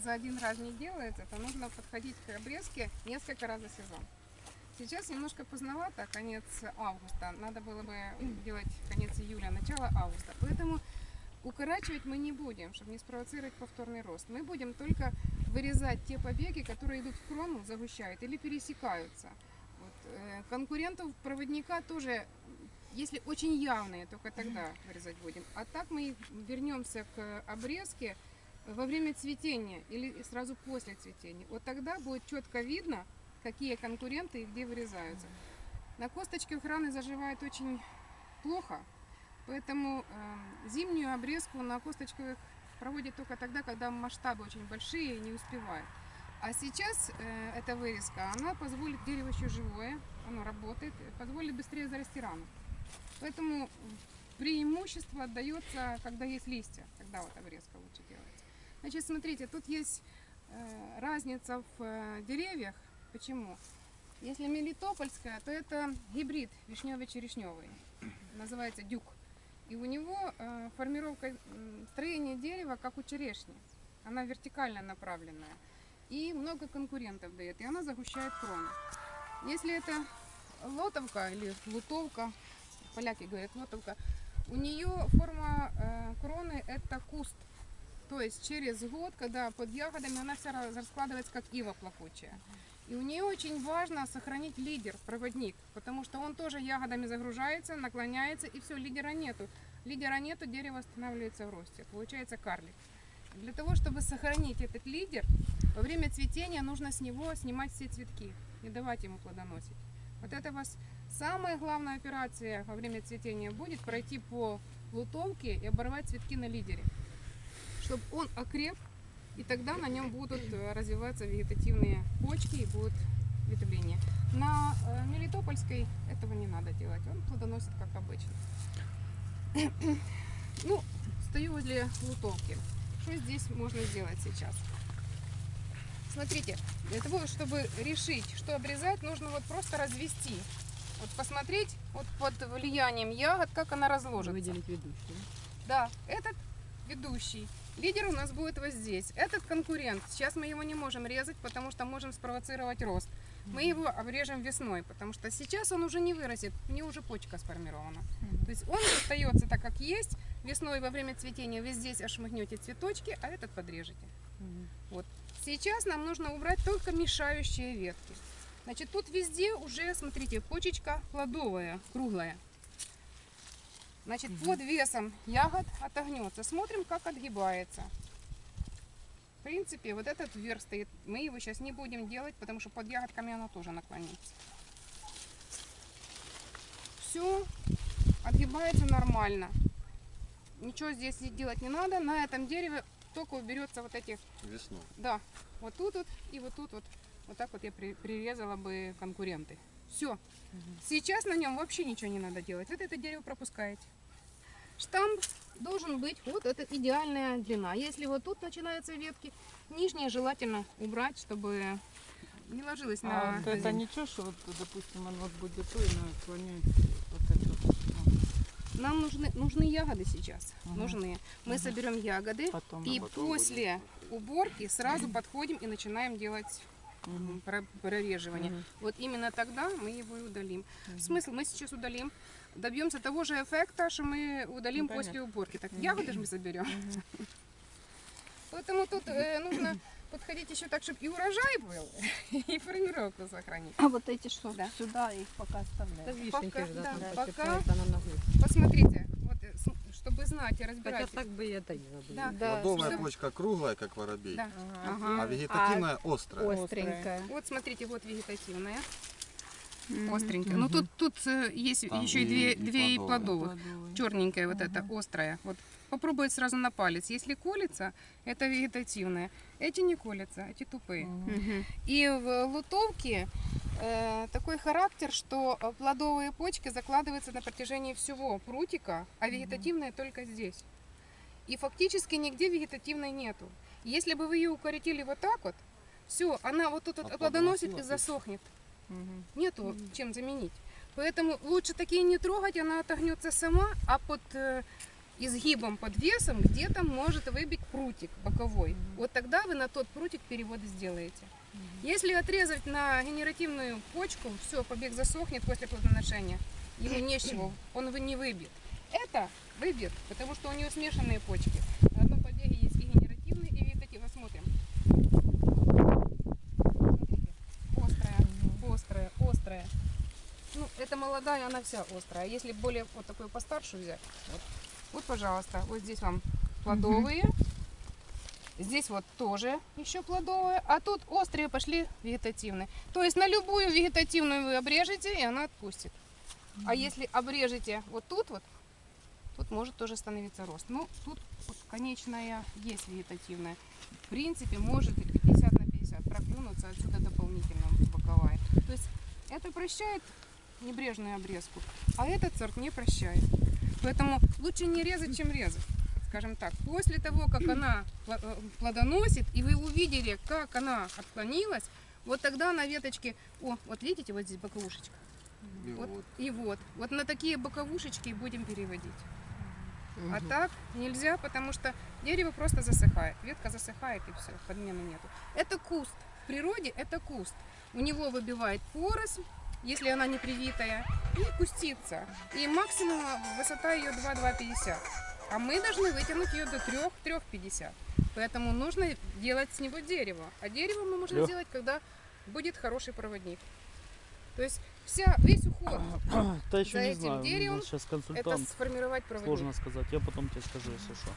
за один раз не делается, то нужно подходить к обрезке несколько раз за сезон. Сейчас немножко поздновато, конец августа. Надо было бы делать конец июля, начало августа. Поэтому укорачивать мы не будем, чтобы не спровоцировать повторный рост. Мы будем только вырезать те побеги, которые идут в крону, загущают или пересекаются. Вот, э, конкурентов проводника тоже, если очень явные, только тогда вырезать будем. А так мы вернемся к обрезке во время цветения или сразу после цветения. Вот тогда будет четко видно, какие конкуренты и где вырезаются. На косточке охраны заживает очень плохо, поэтому э, зимнюю обрезку на косточковых проводят только тогда, когда масштабы очень большие и не успевают. А сейчас э, эта вырезка, она позволит, дерево еще живое, оно работает, позволит быстрее зарасти рану. Поэтому преимущество отдается, когда есть листья, тогда вот обрезка лучше делается. Значит, смотрите, тут есть э, разница в э, деревьях. Почему? Если мелитопольская, то это гибрид вишневый-черешневый, называется дюк. И у него э, формировка м, строения дерева, как у черешни. Она вертикально направленная. И много конкурентов дает, и она загущает крону. Если это лотовка или лутовка, поляки говорят лотовка, у нее форма кроны это куст. То есть через год, когда под ягодами, она вся раскладывается как ива плакучая. И у нее очень важно сохранить лидер, проводник, потому что он тоже ягодами загружается, наклоняется, и все, лидера нету. Лидера нету, дерево останавливается в росте. Получается карлик. Для того, чтобы сохранить этот лидер, во время цветения нужно с него снимать все цветки, не давать ему плодоносить. Вот это у вас самая главная операция во время цветения будет пройти по лутовке и оборвать цветки на лидере, чтобы он окреп, и тогда на нем будут э, развиваться вегетативные почки и будут ветвления. На э, Мелитопольской этого не надо делать, он плодоносит как обычно. Ну, стою возле лутовки. Что здесь можно сделать сейчас? Смотрите, для того, чтобы решить, что обрезать, нужно вот просто развести. Вот посмотреть вот под влиянием ягод, как она разложится. Выделить ведущую. Да, этот ведущий. Лидер у нас будет вот здесь. Этот конкурент. Сейчас мы его не можем резать, потому что можем спровоцировать рост. Мы его обрежем весной, потому что сейчас он уже не вырастет, у него уже почка сформирована. То есть он остается так, как есть. Весной во время цветения вы здесь ошмыгнете цветочки, а этот подрежете. Вот. Сейчас нам нужно убрать только мешающие ветки. Значит, тут везде уже, смотрите, почечка плодовая, круглая. Значит, под весом ягод отогнется. Смотрим, как отгибается. В принципе, вот этот вверх стоит. Мы его сейчас не будем делать, потому что под ягодками оно тоже наклонится. Все отгибается нормально. Ничего здесь делать не надо. На этом дереве только уберется вот эти Весну. да, вот тут вот и вот тут вот. Вот так вот я при- прирезала бы конкуренты. Все. Сейчас на нем вообще ничего не надо делать. Вот это дерево пропускаете. Штамп должен быть, вот это идеальная длина. Если вот тут начинаются ветки, нижние желательно убрать, чтобы не ложилось на А вот это ничего, что вот, допустим, он вот будет то и наклоняется вот это. Нам нужны, нужны ягоды сейчас. Ага. Нужны. Мы соберем ягоды. Потом. И потом после уборки сразу подходим и начинаем делать про- прореживание. Мгм. Вот именно тогда мы его и удалим. Смысл мы сейчас удалим, добьемся того же эффекта, что мы удалим Ну, после уборки. Так ягоды же мы заберем. Поэтому тут э, нужно подходить еще так, чтобы и урожай был, и формировку сохранить. А вот эти что? Да. Сюда их пока оставляем. Да вишеньки Пока- да, там пока-. Посмотрите, вот, э, чтобы знать и Хотя разбирать. так бы я доела бы. Да. Да, Плодовая что- почка круглая, как воробей, Да. Ага. а вегетативная острая. Остренькая. Вот смотрите, вот вегетативная, Остренькая. Ну тут, тут э, есть Там еще и две, и две и плодовые. плодовых. Плодовые. черненькая вот эта, острая. Вот попробовать сразу на палец. Если колется, это вегетативная. Эти не колятся, эти тупые. Мгм. И в лутовке э, такой характер, что э, плодовые почки закладываются на протяжении всего прутика, а вегетативная только здесь. И фактически нигде вегетативной нету. Если бы вы ее укоротили вот так вот, все, она вот тут вот А плодоносит и засохнет. Мгм. Нету чем заменить. Поэтому лучше такие не трогать, она отогнется сама, а под э, изгибом под весом где-то может выбить прутик боковой. Вот тогда вы на тот прутик переводы сделаете. Если отрезать на генеративную почку, все, побег засохнет после плодоношения, ему не с чего, он его не выбьет. Это выбьет, потому что у него смешанные почки. На одном побеге есть и генеративные, и вегетативные. Смотрим. Смотрите. Острая, острая, острая. Ну, это молодая, она вся острая. А Если более вот такую постарше взять, вот, вот, пожалуйста, вот здесь вам плодовые. Здесь вот тоже еще плодовые, а тут острые пошли вегетативные. То есть на любую вегетативную вы обрежете, и она отпустит. А если обрежете вот тут вот, тут может тоже становиться рост. Ну, тут вот конечная есть вегетативная. В принципе, может и 50 на 50 проклюнуться отсюда дополнительно боковая. То есть это прощает небрежную обрезку, а этот сорт не прощает. Поэтому лучше не резать, чем резать. Скажем так, после того, как она э, плодоносит, и вы увидели, как она отклонилась, вот тогда на веточке, о, вот видите, вот здесь боковушечка, И вот, вот. и вот, вот на такие боковушечки будем переводить. А так нельзя, потому что дерево просто засыхает, ветка засыхает и все, подмены нету. Это куст. В природе это куст. У него выбивает поросль, если она не привитая, и кустится. И максимум высота ее 2-2,50. А мы должны вытянуть ее до 3-3,50. Поэтому нужно делать с него дерево. А дерево мы можем сделать, когда будет хороший проводник. То есть вся, весь уход Да еще За не этим знаю, деревом сейчас это консультант. сформировать проводник. Сложно сказать, я потом тебе скажу, если что.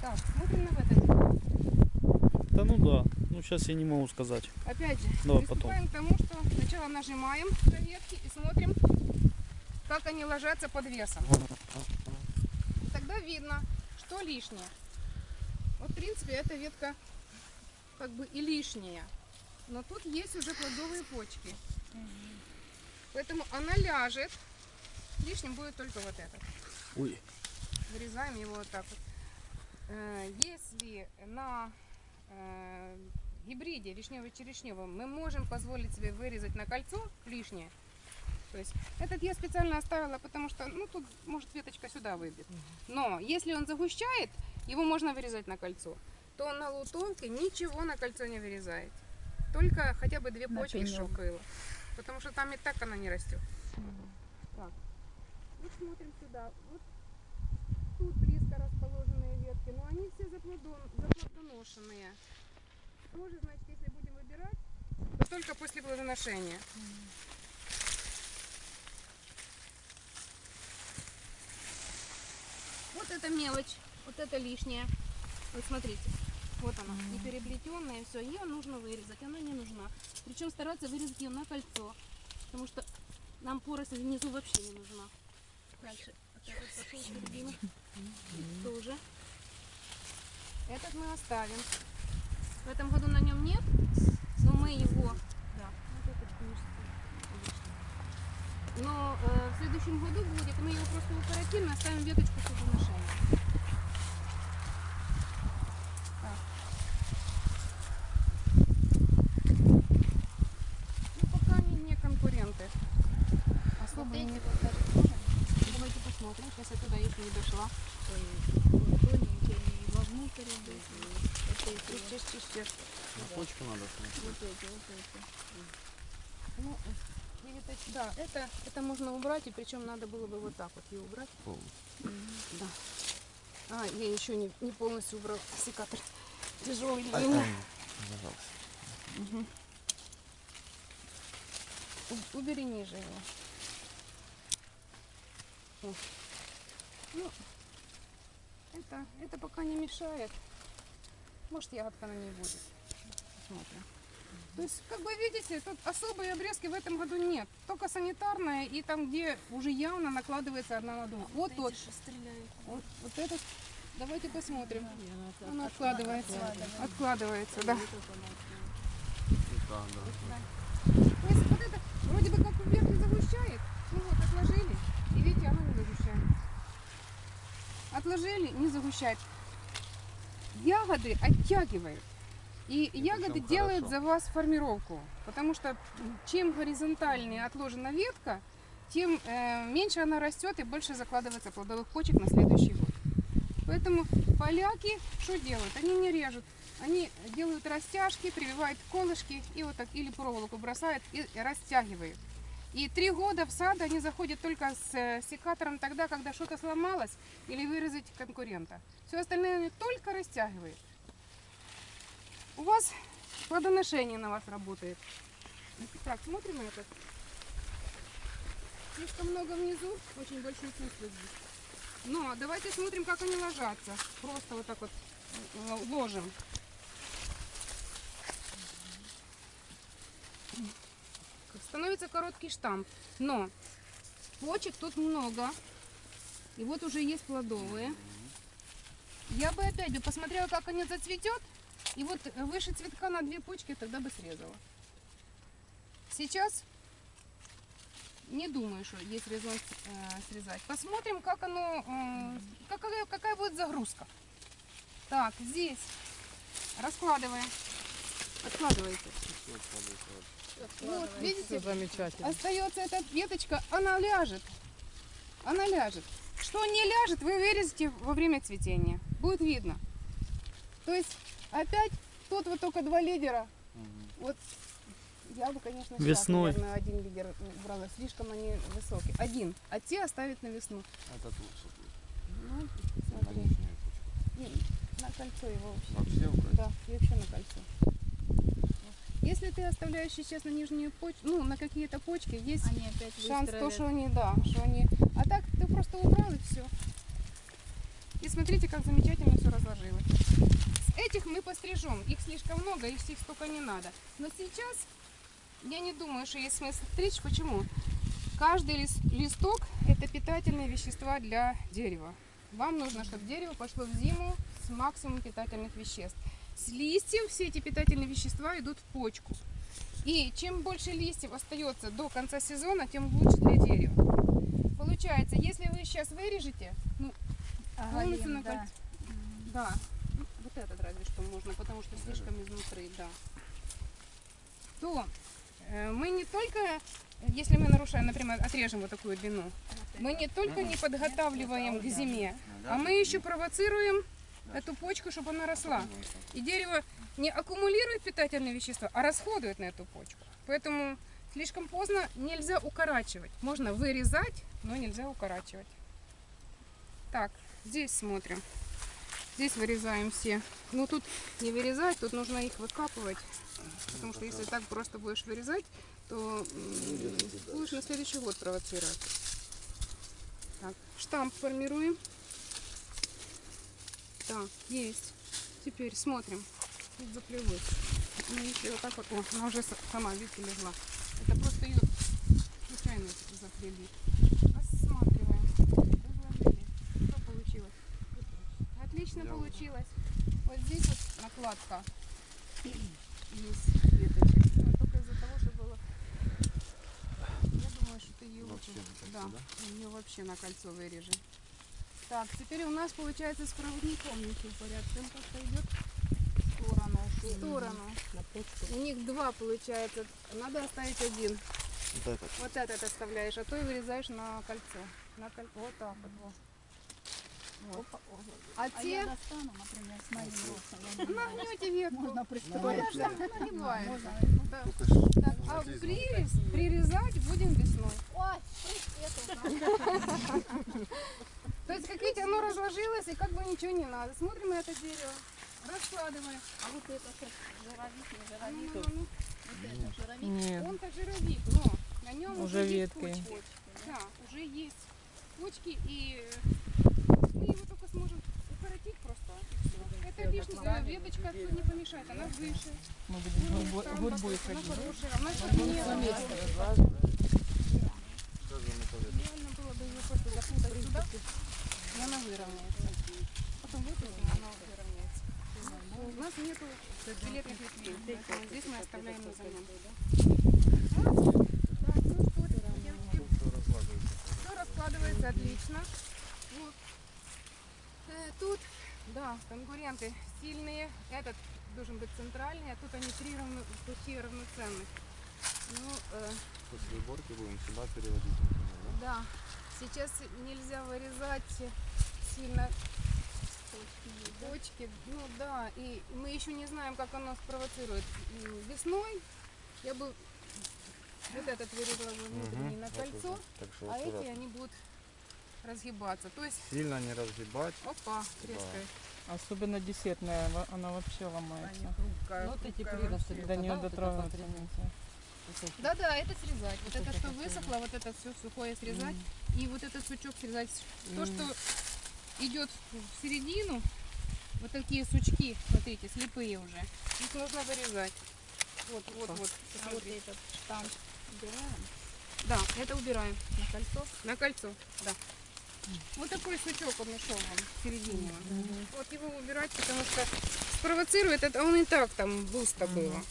Так, смотрим на это. Да ну да, ну сейчас я не могу сказать. Опять же, Давай приступаем к тому, что сначала нажимаем на ветки и смотрим, как они ложатся под весом. И тогда видно, что лишнее. Вот, в принципе, эта ветка как бы и лишняя. Но тут есть уже плодовые почки. Поэтому она ляжет. Лишним будет только вот этот. Ой. Вырезаем его вот так вот. Э, Если на гибриде вишнево-черешневом мы можем позволить себе вырезать на кольцо лишнее, то есть этот я специально оставила, потому что, ну, тут, может, веточка сюда выбит. Но если он загущает, его можно вырезать на кольцо, то на лутовке ничего на кольцо не вырезает. Только хотя бы две почки шокоила. Потому что там и так она не растет. Так. Вот смотрим сюда. Вот тут расположенные ветки, но они все заплодон- заплодоношенные. Тоже, значит, если будем выбирать, то только после плодоношения. Вот это мелочь, вот это лишнее. Вот смотрите, вот она, не переплетенная, все, ее нужно вырезать, она не нужна. Причем стараться вырезать ее на кольцо, потому что нам поросль внизу вообще не нужна. Дальше. Пошел середина. Тоже. Этот мы оставим. В этом году на нем нет, но мы его... Да. Но э, в следующем году будет, мы его просто укоротим и оставим веточку плодоношения. Так. Ну, пока они не конкуренты. Особо Вот эти не... вот даже тоже Давайте посмотрим, сейчас я туда еще не дошла. тоненькие, они вовнутрь идут. Вот эти Чиш, вот, чиш, чиш, чиш. На почку надо смотреть. вот эти, вот эти. Ну, вегетати- да, это, это можно убрать, и причем надо было бы вот так вот ее убрать. Полностью. Да. А, я еще не, не полностью убрал секатор. Тяжелый для Ай, меня. ай, зажался. У- Убери ниже его. О. Ну, это, это пока не мешает. Может, ягодка на ней будет. Посмотрим. То есть, как вы видите, тут особой обрезки в этом году нет. Только санитарная и там, где уже явно накладывается одна на другую. Вот тот. Вот, вот этот. Давайте посмотрим. Он откладывается. Откладывается. Да, да. То есть вот это вроде бы как вверх не загущает. Ну вот, отложили, и видите, оно не загущает. Отложили, не загущает. Ягоды оттягивают. И ягоды делают хорошо. за вас формировку. Потому что чем горизонтальнее отложена ветка, тем э, меньше она растет и больше закладывается плодовых почек на следующий год. Поэтому поляки что делают? Они не режут. Они делают растяжки, прививают колышки и вот так или проволоку бросают и растягивают. И три года в сад они заходят только с э, секатором тогда, когда что-то сломалось или вырезать конкурента. Все остальное они только растягивают. У вас плодоношение на вас работает. Так, смотрим этот. Слишком много внизу, очень большой куст вот здесь. Но давайте смотрим, как они ложатся. Просто вот так вот э, ложим. Становится короткий штамп. Но почек тут много. И вот уже есть плодовые. Я бы опять бы посмотрела, как они зацветет. И вот выше цветка на две почки тогда бы срезала. Сейчас не думаю, что есть резон э, срезать. Посмотрим, как оно, э, какая, какая будет загрузка. Так, здесь раскладываем. Откладывайте. Вот, видите, замечательно. остается эта веточка, она ляжет. Она ляжет. Что не ляжет, вы вырежете во время цветения. Будет видно. То есть опять тут вот только два лидера. Вот я бы, конечно, сейчас, Весной. наверное, один лидер брала. Слишком они высокие. Один. А те оставить на весну. Этот лучше будет. Ну, На смотри. нижнюю почку. Не, На кольцо его вообще. Вообще убрать? Да, и вообще на кольцо. Если ты оставляешь сейчас на нижнюю почку, ну, на какие-то почки, есть Они опять шанс то, что они, да, что они... А так ты просто убрал и все. И смотрите, как замечательно все разложилось. Этих мы пострижем. Их слишком много, их всех столько не надо. Но сейчас я не думаю, что есть смысл стричь. Почему? Каждый лис- листок – это питательные вещества для дерева. Вам нужно, чтобы дерево пошло в зиму с максимумом питательных веществ. С листьев все эти питательные вещества идут в почку. И чем больше листьев остается до конца сезона, тем лучше для дерева. Получается, если вы сейчас вырежете, ну, полностью на Оголим, да. да, вот этот разве что можно, потому что слишком изнутри, да. То э, мы не только, если мы нарушаем, например, отрежем вот такую длину, мы не только не подготавливаем к зиме, а мы еще провоцируем эту почку, чтобы она росла. И дерево не аккумулирует питательные вещества, а расходует на эту почку. Поэтому слишком поздно нельзя укорачивать. Можно вырезать, но нельзя укорачивать. Так, здесь смотрим. Здесь вырезаем все. Ну тут не вырезать, тут нужно их выкапывать. Потому что если так просто будешь вырезать, то будешь на следующий год провоцировать. Так, штамп формируем. Так, есть. Теперь смотрим. Тут заплелось. Ну, если вот так вот, о, она уже сама, видите, легла. Это просто ее случайно заплели. Рассматриваем. Разложили. Что получилось? Отлично Я получилось. Вот здесь вот накладка. Есть веточек. Ну, только из-за того, что было... Я думаю, что ты ее Вообще лучше... да, да? ее вообще на кольцо вырежем. Так, теперь у нас получается с проводником ничего порядка. Он просто идет в сторону. В сторону. У них два получается. Надо оставить один. Вот этот. Вот этот оставляешь, а то и вырезаешь на кольцо. На коль- Вот так вот. Вот. А А те я достану, например, с моим ростом. нагнете ветку. Можно Ну, пристроить. она же. Да. Так, а прирез прирезать будем весной. Ой, То есть, как видите, оно разложилось, и как бы ничего не надо. Смотрим на это дерево, раскладываем. А вот это как жировик, не Ну, жировик. ну, ну, Вот это жировик. Нет. Он-то жировик, но на нем Уже уже, есть ветки. почки. Да, уже есть почки, и мы его только сможем укоротить просто. и лишняя веточка не помешает, она выше. Мы будем гурбой- гурьбой она ходить. хорошая, она советуем? Реально было бы ее просто запутать сюда, и она выровняется. Потом выпустим, она выровняется. У нас нету билетных ветвей, поэтому здесь мы оставляем на замену. Ну все раскладывается отлично. Вот. Э, Тут, да, конкуренты сильные. Этот должен быть центральный, а тут они три равно, почти равноценных. Ну, э, После уборки будем сюда переводить. например, Да. Сейчас нельзя вырезать сильно да? точки. Ну да, и мы еще не знаем, как оно спровоцирует. Весной я бы вот этот вырезала бы внутренний Мгм. на Вот кольцо. Так что а эти они будут разгибаться. То есть, Сильно не разгибать. опа, трескает. Особенно десертная, она вообще ломается. хрупкая. Вот эти хрупкая приросты вообще. До нее да, вот это дотронуться. Да-да, это срезать. Вот это, это что высохло, вот это все сухое срезать. И вот этот сучок срезать. То, М. что идет в середину, вот такие сучки, смотрите, слепые уже, их нужно вырезать. Вот, вот, вот. А вот этот штамп убираем. Да, это убираем На кольцо. на кольцо, да. Вот такой сучок он нашел вам в середине. Вот его убирать, потому что спровоцирует это, он и так там густо было.